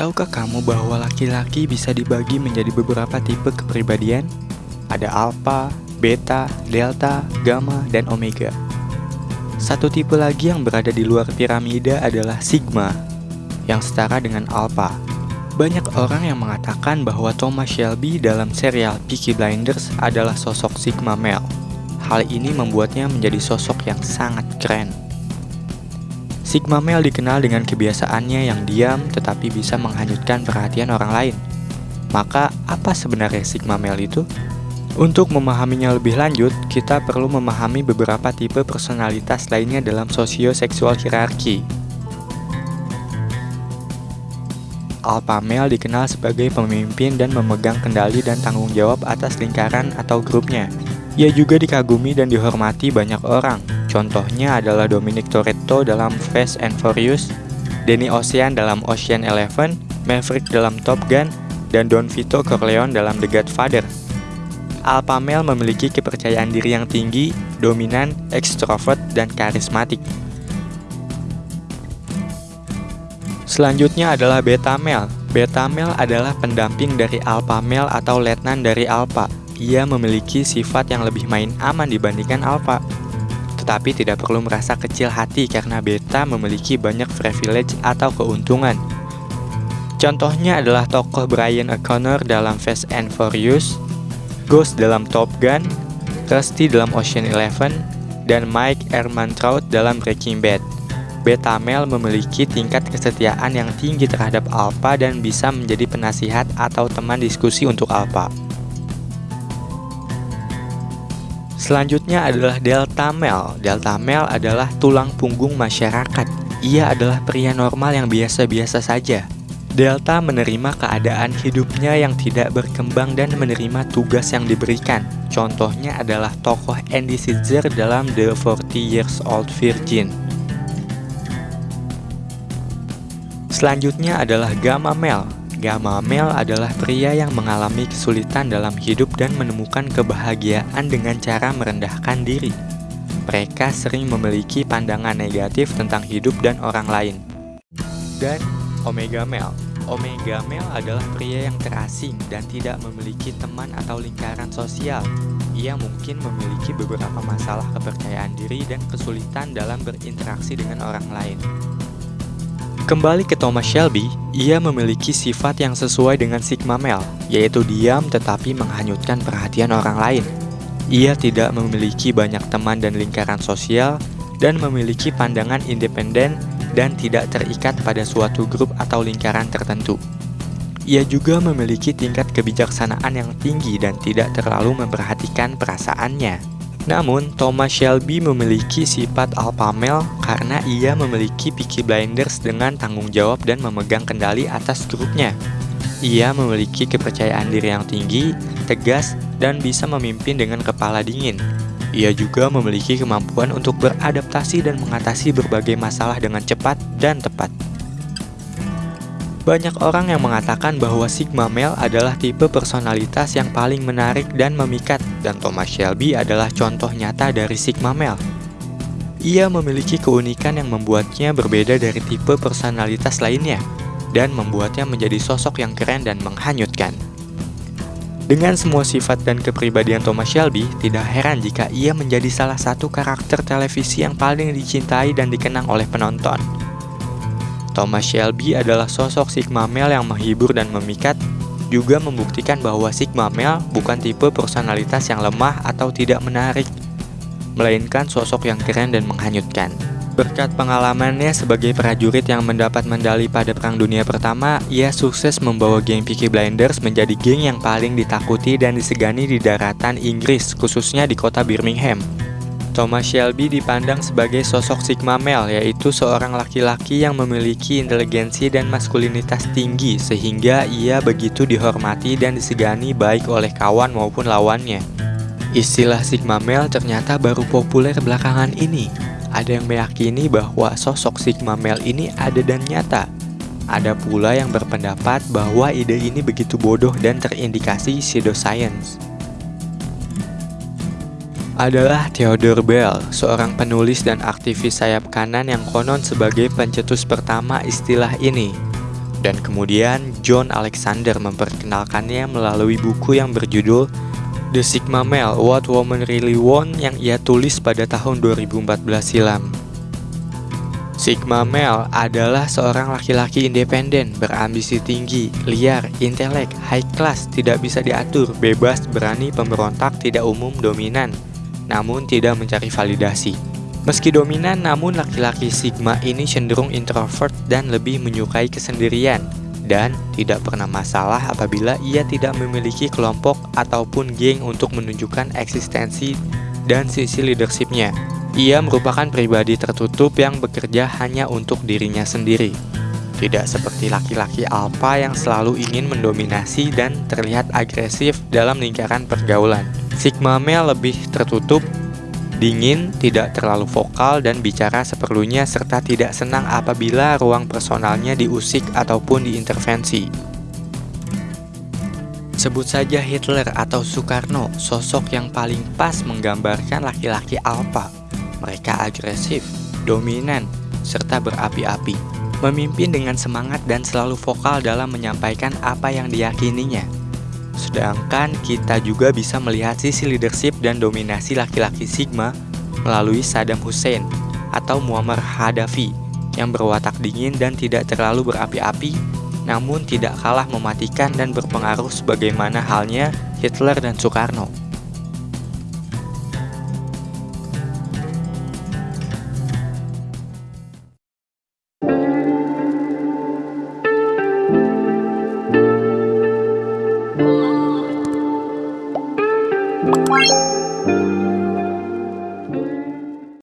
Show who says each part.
Speaker 1: Tahukah kamu bahwa laki-laki bisa dibagi menjadi beberapa tipe kepribadian? Ada alpha, beta, delta, gamma, dan omega. Satu tipe lagi yang berada di luar piramida adalah sigma, yang setara dengan alpha. Banyak orang yang mengatakan bahwa Thomas Shelby dalam serial Peaky Blinders adalah sosok sigma male. Hal ini membuatnya menjadi sosok yang sangat keren. Sigma male dikenal dengan kebiasaannya yang diam tetapi bisa menghanyutkan perhatian orang lain. Maka, apa sebenarnya Sigma male itu? Untuk memahaminya lebih lanjut, kita perlu memahami beberapa tipe personalitas lainnya dalam sosioseksual hierarki. Alpha male dikenal sebagai pemimpin dan memegang kendali dan tanggung jawab atas lingkaran atau grupnya. Ia juga dikagumi dan dihormati banyak orang, Contohnya adalah Dominic Toretto dalam Fast and Furious, Danny Ocean dalam Ocean Eleven, Maverick dalam Top Gun, dan Don Vito Corleone dalam The Godfather. Alpha male memiliki kepercayaan diri yang tinggi, dominan, ekstrovert, dan karismatik. Selanjutnya adalah beta male. Beta male adalah pendamping dari alpha male atau letnan dari alpha. Ia memiliki sifat yang lebih main aman dibandingkan alpha. Tetapi tidak perlu merasa kecil hati karena beta memiliki banyak privilege atau keuntungan. Contohnya adalah tokoh Brian O'Connor dalam Fast and Furious, Ghost dalam Top Gun, Rusty dalam Ocean Eleven, dan Mike Ehrmantraut dalam Breaking Bad. Beta male memiliki tingkat kesetiaan yang tinggi terhadap alpha dan bisa menjadi penasihat atau teman diskusi untuk alpha. Selanjutnya adalah delta male. Delta male adalah tulang punggung masyarakat. Ia adalah pria normal yang biasa-biasa saja. Delta menerima keadaan hidupnya yang tidak berkembang dan menerima tugas yang diberikan. Contohnya adalah tokoh Andy Caesar dalam The 40 Years Old Virgin. Selanjutnya adalah gamma male. Gamma male adalah pria yang mengalami kesulitan dalam hidup dan menemukan kebahagiaan dengan cara merendahkan diri. Mereka sering memiliki pandangan negatif tentang hidup dan orang lain. Dan Omega Male Omega Male adalah pria yang terasing dan tidak memiliki teman atau lingkaran sosial. Ia mungkin memiliki beberapa masalah kepercayaan diri dan kesulitan dalam berinteraksi dengan orang lain. Kembali ke Thomas Shelby, ia memiliki sifat yang sesuai dengan Sigma Male, yaitu diam tetapi menghanyutkan perhatian orang lain. Ia tidak memiliki banyak teman dan lingkaran sosial, dan memiliki pandangan independen dan tidak terikat pada suatu grup atau lingkaran tertentu. Ia juga memiliki tingkat kebijaksanaan yang tinggi dan tidak terlalu memperhatikan perasaannya. Namun, Thomas Shelby memiliki sifat alpha male karena ia memiliki Peaky Blinders dengan tanggung jawab dan memegang kendali atas grupnya. Ia memiliki kepercayaan diri yang tinggi, tegas, dan bisa memimpin dengan kepala dingin. Ia juga memiliki kemampuan untuk beradaptasi dan mengatasi berbagai masalah dengan cepat dan tepat. Banyak orang yang mengatakan bahwa Sigma Male adalah tipe personalitas yang paling menarik dan memikat, dan Thomas Shelby adalah contoh nyata dari Sigma Male. Ia memiliki keunikan yang membuatnya berbeda dari tipe personalitas lainnya, dan membuatnya menjadi sosok yang keren dan menghanyutkan. Dengan semua sifat dan kepribadian Thomas Shelby, tidak heran jika ia menjadi salah satu karakter televisi yang paling dicintai dan dikenang oleh penonton. Thomas Shelby adalah sosok Sigma male yang menghibur dan memikat, juga membuktikan bahwa Sigma male bukan tipe personalitas yang lemah atau tidak menarik, melainkan sosok yang keren dan menghanyutkan. Berkat pengalamannya sebagai prajurit yang mendapat medali pada Perang Dunia Pertama, ia sukses membawa geng Peaky Blinders menjadi geng yang paling ditakuti dan disegani di daratan Inggris, khususnya di kota Birmingham. Thomas Shelby dipandang sebagai sosok Sigma male, yaitu seorang laki-laki yang memiliki inteligensi dan maskulinitas tinggi sehingga ia begitu dihormati dan disegani baik oleh kawan maupun lawannya. Istilah Sigma male ternyata baru populer belakangan ini. Ada yang meyakini bahwa sosok Sigma male ini ada dan nyata. Ada pula yang berpendapat bahwa ide ini begitu bodoh dan terindikasi pseudoscience adalah Theodore Bell, seorang penulis dan aktivis sayap kanan yang konon sebagai pencetus pertama istilah ini. Dan kemudian John Alexander memperkenalkannya melalui buku yang berjudul The Sigma Male, What Women Really Want yang ia tulis pada tahun 2014 silam. Sigma Male adalah seorang laki-laki independen, berambisi tinggi, liar, intelek, high class, tidak bisa diatur, bebas, berani, pemberontak, tidak umum, dominan, namun tidak mencari validasi. Meski dominan, namun laki-laki Sigma ini cenderung introvert dan lebih menyukai kesendirian, dan tidak pernah masalah apabila ia tidak memiliki kelompok ataupun geng untuk menunjukkan eksistensi dan sisi leadershipnya. Ia merupakan pribadi tertutup yang bekerja hanya untuk dirinya sendiri. Tidak seperti laki-laki alpha yang selalu ingin mendominasi dan terlihat agresif dalam lingkaran pergaulan. Sigma male lebih tertutup, dingin, tidak terlalu vokal dan bicara seperlunya serta tidak senang apabila ruang personalnya diusik ataupun diintervensi. Sebut saja Hitler atau Soekarno, sosok yang paling pas menggambarkan laki-laki alpha mereka agresif, dominan, serta berapi-api. Memimpin dengan semangat dan selalu vokal dalam menyampaikan apa yang diyakininya. Sedangkan kita juga bisa melihat sisi leadership dan dominasi laki-laki Sigma melalui Saddam Hussein atau Muammar Gaddafi yang berwatak dingin dan tidak terlalu berapi-api namun tidak kalah mematikan dan berpengaruh sebagaimana halnya Hitler dan Soekarno.